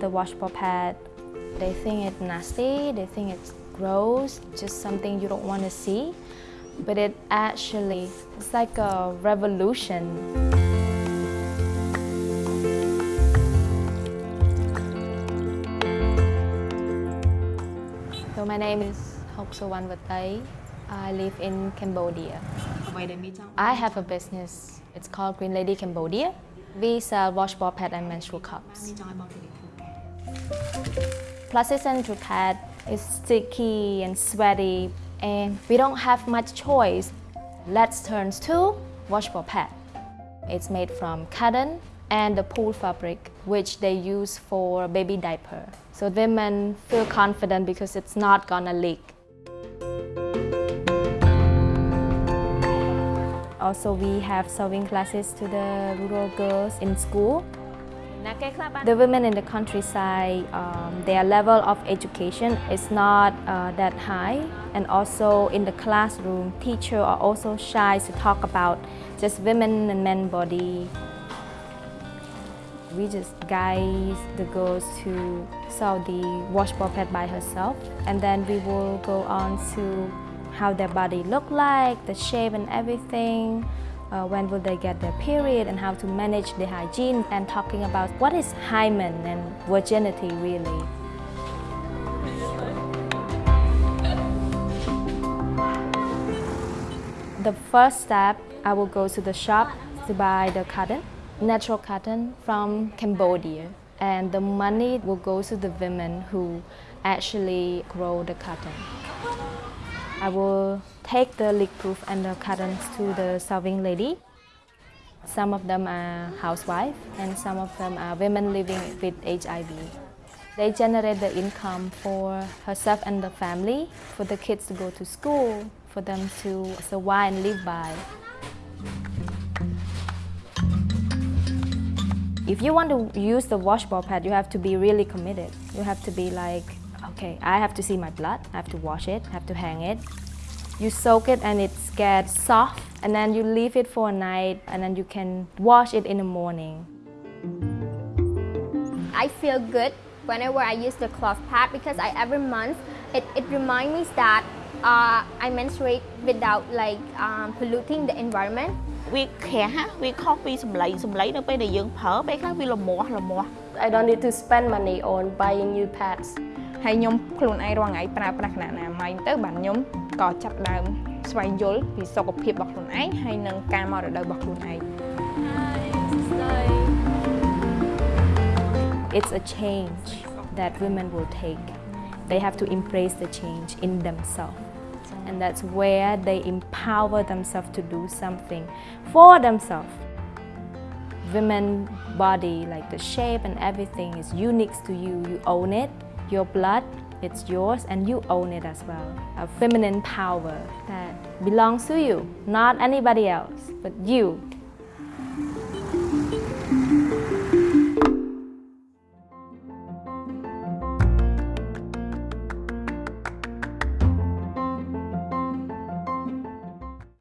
the washable pad. They think it's nasty, they think it's gross, just something you don't want to see. But it actually, it's like a revolution. So my name is Hok So Wan Vatai. I live in Cambodia. I have a business. It's called Green Lady Cambodia. We sell washboard pad and menstrual cups. Plasticine Ducat is sticky and sweaty and we don't have much choice. Let's turn to washable pad. It's made from cotton and the PUL fabric, which they use for baby diaper. So women feel confident because it's not gonna leak. Also, we have sewing classes to the rural girls in school. The women in the countryside, um, their level of education is not uh, that high and also in the classroom, teachers are also shy to talk about just women and men body. We just guide the girls to saw the washboard pad by herself and then we will go on to how their body look like, the shape and everything. Uh, when will they get their period and how to manage the hygiene and talking about what is hymen and virginity really. The first step, I will go to the shop to buy the cotton, natural cotton from Cambodia. And the money will go to the women who actually grow the cotton. I will take the leak-proof and the cottons to the sewing lady. Some of them are housewives and some of them are women living with HIV. They generate the income for herself and the family, for the kids to go to school, for them to survive and live by. If you want to use the washboard pad, you have to be really committed. You have to be like, okay, I have to see my blood, I have to wash it, I have to hang it. You soak it and it gets soft, and then you leave it for a night, and then you can wash it in the morning. I feel good whenever I use the cloth pad because I every month it, it reminds me that uh, I menstruate without like um, polluting the environment. វាក្រាស់ណាវាខុសពីសម្លៃសម្លៃនៅពេលដែលយើងប្រើពេលខ្លះវាលមាស់លមាស់ I don't need to spend money on buying new pads. ហើយខ្ញុំខ្លួនឯងរាល់ថ្ងៃប្រើប្រាស់គណៈណាម៉ៃទៅបាទខ្ញុំក៏ចាប់ផ្ដើមស្វែងយល់ពីសុខភាពរបស់ខ្លួនឯងហើយនិងការមករដូវរបស់ខ្លួនឯង It's a change that women will take. They have to embrace the change in themselves. And that's where they empower themselves to do something for themselves. Women body, like the shape and everything is unique to you. You own it. Your blood, it's yours and you own it as well. A feminine power that belongs to you, not anybody else, but you